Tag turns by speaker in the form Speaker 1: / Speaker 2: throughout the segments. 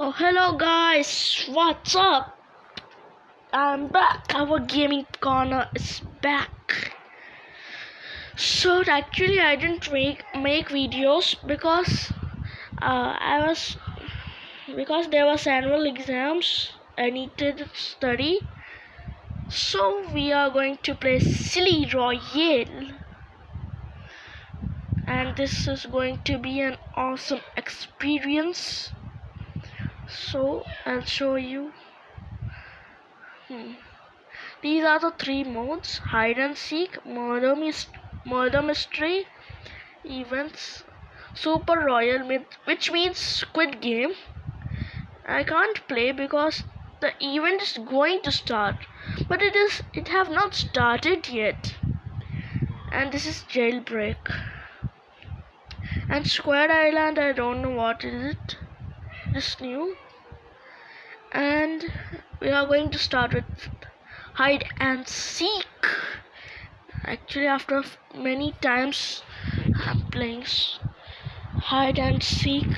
Speaker 1: Oh, hello guys, what's up? I'm back. Our gaming corner is back. So actually, I didn't make make videos because uh, I was because there was annual exams. I needed to study. So we are going to play Silly Royale, and this is going to be an awesome experience so I'll show you. Hmm. these are the three modes. Hide and seek murder, mis- murder mystery events super royal myth which means squid game. I can't play because the event is going to start but it is it have not started yet. And this is jailbreak. And square island I don't know what is it this new. And we are going to start with hide and seek. Actually after many times I'm playing hide and seek.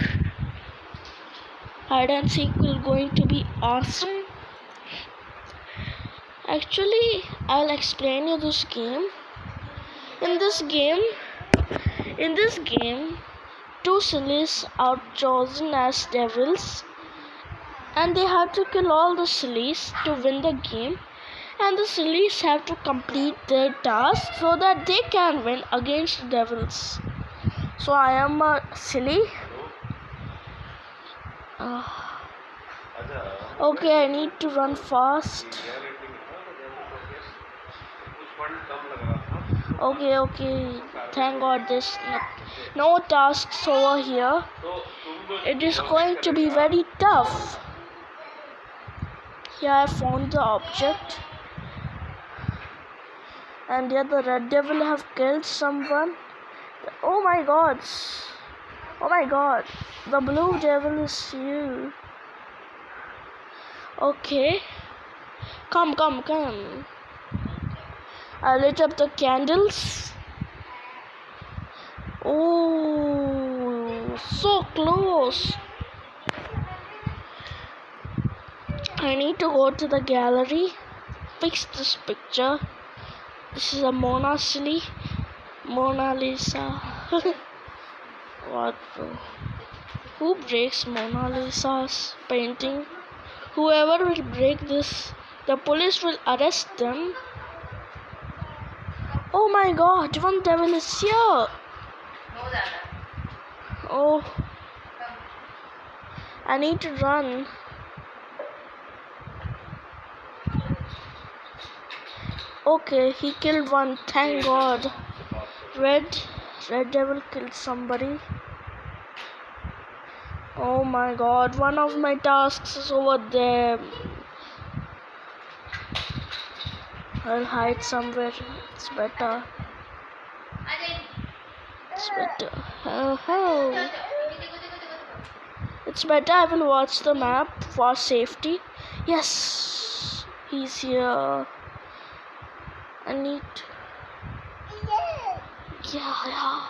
Speaker 1: Hide and seek will going to be awesome. Actually I'll explain you this game. In this game in this game two sillies are chosen as devils and they have to kill all the sillies to win the game. And the sillies have to complete their task so that they can win against the devils. So i am a silly. Uh, okay i need to run fast okay okay thank god this no, tasks over here it is going to be very tough here I found the object. And here the red devil have killed someone. Oh my god. Oh my god. The blue devil is you. Okay. Come, come, come. I lit up the candles. Oh, so close. I need to go to the gallery, fix this picture. This is a Mona Silly, Mona Lisa. what bro? Who breaks Mona Lisa's painting? Whoever will break this, the police will arrest them. Oh my god, one devil is here. Oh. I need to run. Okay, he killed one. Thank God. Red, Red Devil killed somebody. Oh my God! One of my tasks is over there. I'll hide somewhere. It's better. It's better. Oh, oh. It's better I will watch the map for safety. Yes, he's here. I need. Yeah, yeah.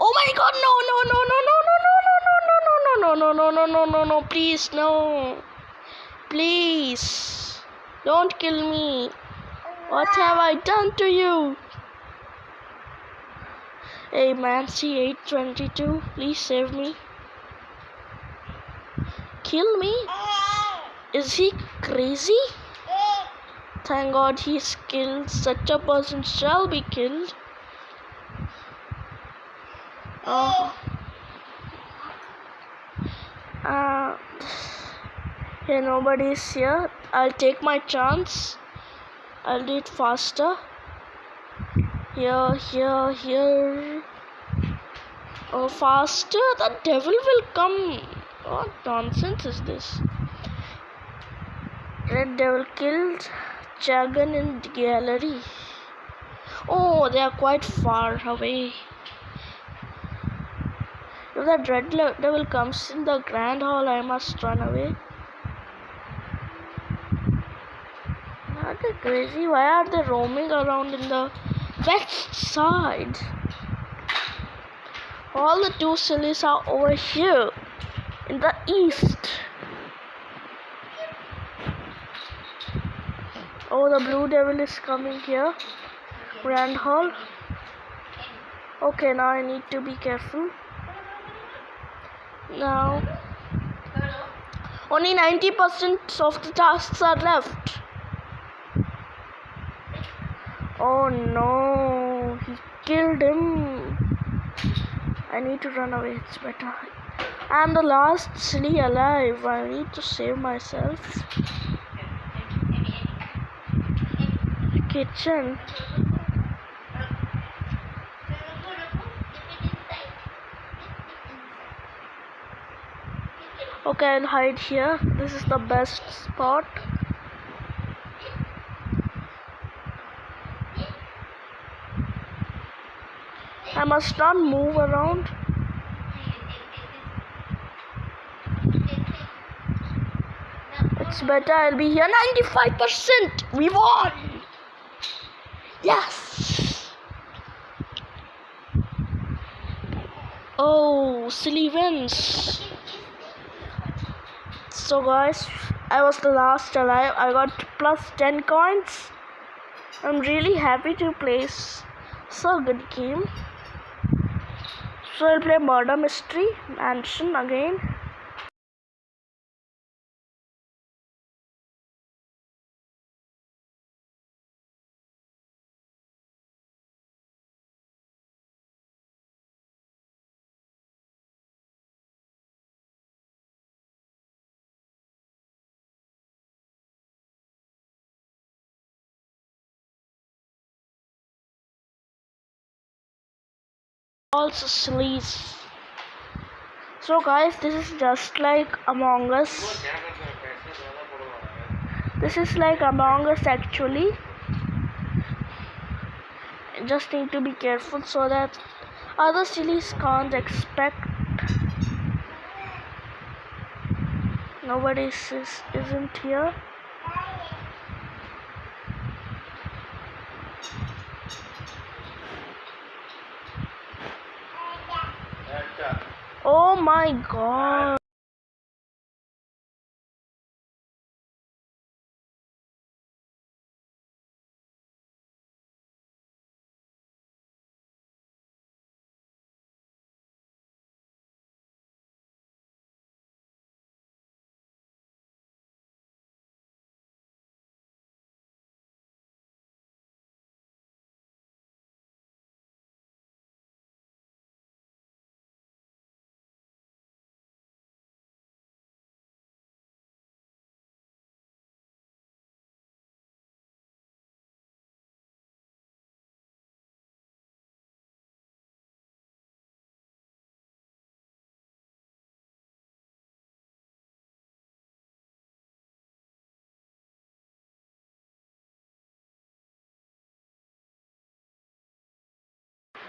Speaker 1: Oh my god, no, no, no, no, no, no, no, no, no, no, no, no, no, no, no, no, please, no. Please. Don't kill me. What have I done to you? Hey, Mancy 822, please save me. Kill me? Is he crazy? Thank God he's killed. Such a person shall be killed. Oh. Uh, here nobody's here. I'll take my chance. I'll do it faster. Here, here, here. Oh, faster. The devil will come. What nonsense is this? Red devil killed. Dragon in the gallery. Oh, they are quite far away. If the red devil comes in the grand hall, I must run away. Are they crazy? Why are they roaming around in the west side? All the two sillies are over here. in the east. Oh, the blue devil is coming here. Grand Hall. Okay, now I need to be careful. Now, only 90% of the tasks are left. Oh no, he killed him. I need to run away, it's better. I'm the last silly alive. I need to save myself. Kitchen. Okay, I'll hide here. This is the best spot. I must not move around. It's better I'll be here. 95%! We won! Yes! Oh, silly wins. So guys, I was the last alive. I got plus 10 coins. I'm really happy to play so good game. So I'll play Murder Mystery Mansion again. also sleaze. So guys, this is just like Among Us. This is like Among Us actually. Just need to be careful so that other sillies can't expect. Nobody is, isn't here. Oh my god.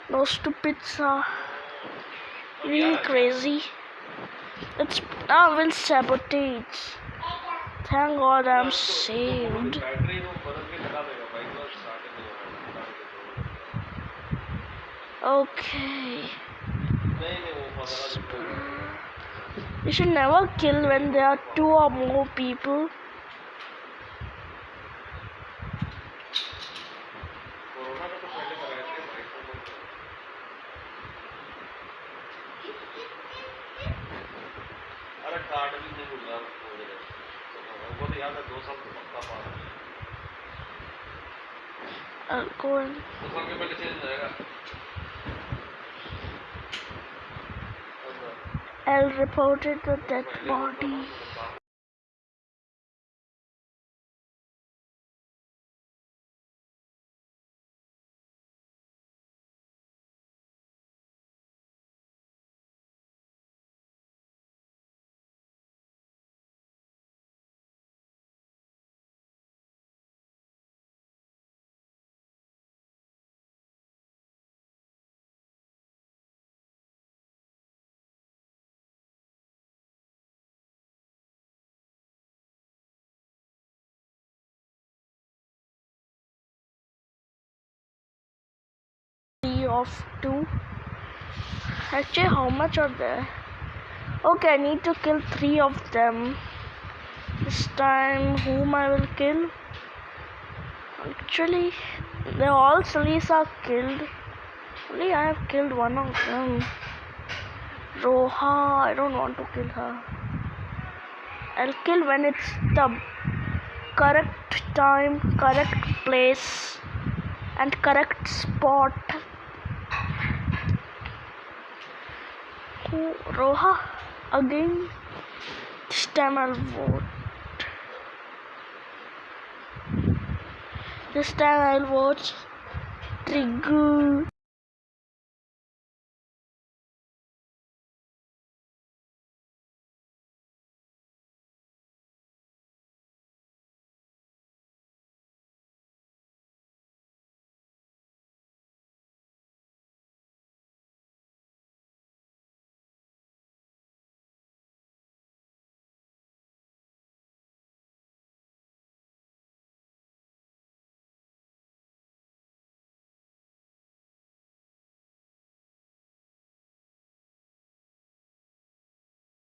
Speaker 1: No stupid song. Really crazy. It's oh, now will sabotage. Thank God I'm saved. Okay. You should never kill when there are two or more people. I'll कौन it. reported the dead body. Of two. Actually, how much are there? Okay, I need to kill three of them. This time, whom I will kill? Actually, they all Salis are killed. Only I have killed one of them. Roha, I don't want to kill her. I'll kill when it's the correct time, correct place, and correct spot. Roha, again. This time I'll vote. This time I'll vote Trigu.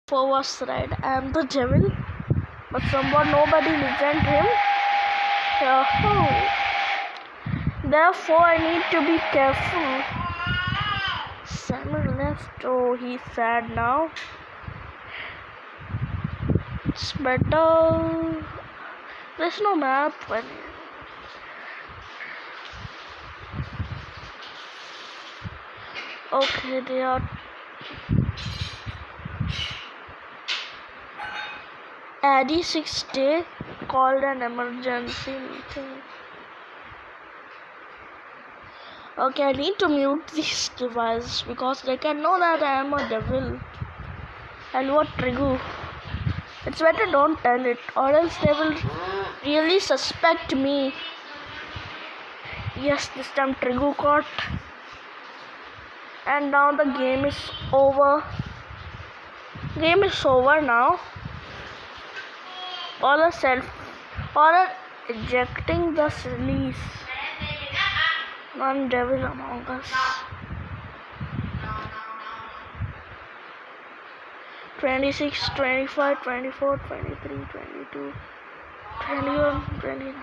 Speaker 1: Forwards right. Am the devil, but someone nobody listened to him. Yahoo. Therefore, I need to be careful. Samuel left. Oh, he's sad now. It's better. There's no map. When okay, they are. Addy six day called an emergency meeting. Okay, I need to mute these devices because they can know that I am a devil. And what Trigu? It's better don't tell it, or else they will really suspect me. Yes, this time Trigu caught. And now the game is over. Game is over now. All are self all are ejecting the release. One devil among us. 26, 25, 24, 23, 22, 21, 29.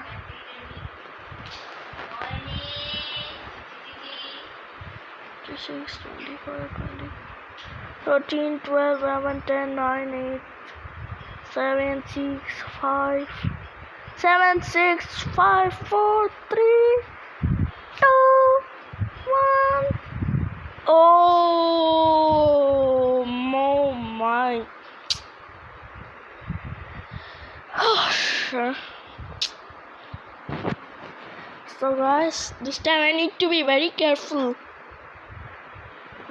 Speaker 1: 26, 25, 20, 13, 12, 11, 10, 9, 8, 7, 6, 5, 7, 6, 5, 4, 3, 2, 1. Oh, oh my. Oh, sure. So, guys, this time I need to be very careful.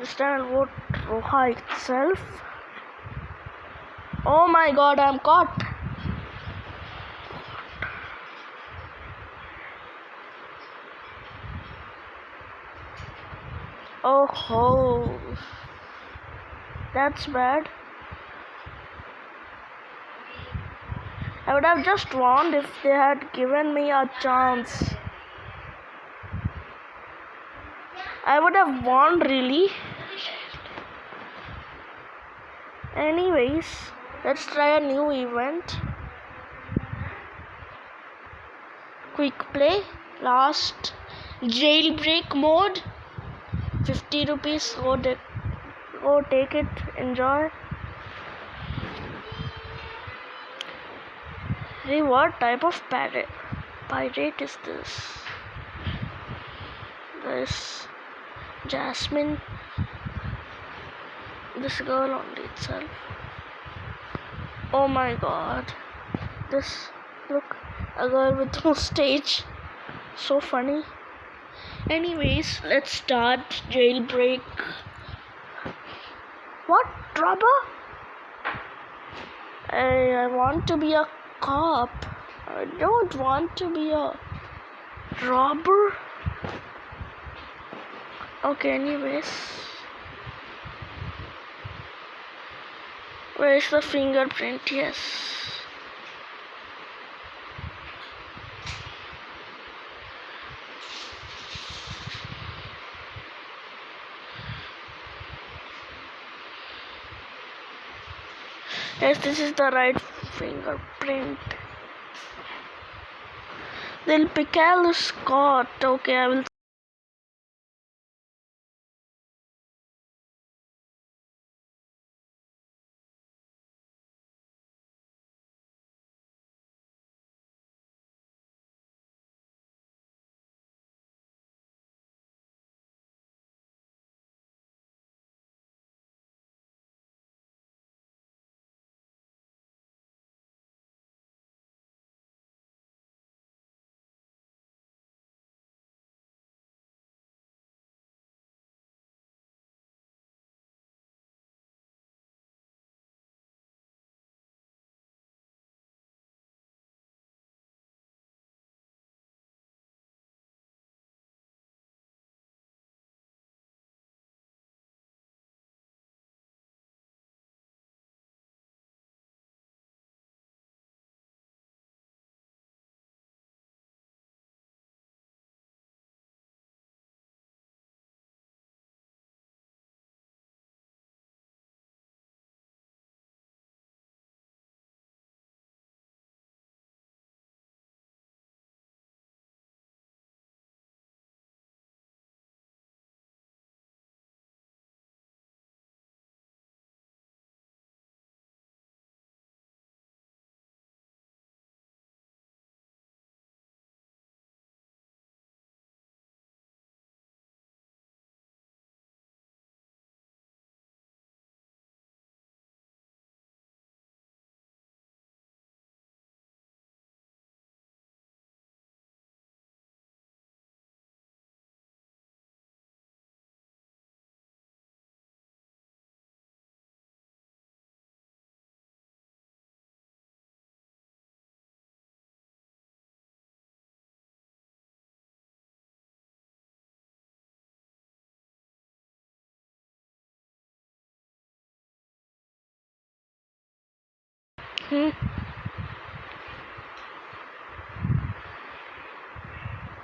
Speaker 1: This time I'll vote Roha itself. Oh my god, I'm caught. Oh ho. That's bad. I would have just won if they had given me a chance. I would have won really. Anyways, let's try a new event. Quick play, last jailbreak mode. 50 rupees, go, go take it, enjoy. Hey, what type of pirate, pirate is this? This Jasmine, this girl only itself. Oh my god, this look a girl with no stage, so funny. Anyways, let's start jailbreak. What robber? I, I want to be a cop. I don't want to be a robber. Okay, anyways. Where is the fingerprint? Yes. Yes, this is the right fingerprint. Then Picalo Scott. Okay, I will.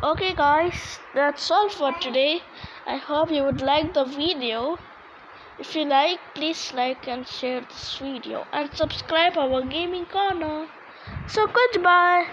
Speaker 1: Okay, guys, that's all for today. I hope you would like the video. If you like, please like and share this video and subscribe our gaming corner. So goodbye.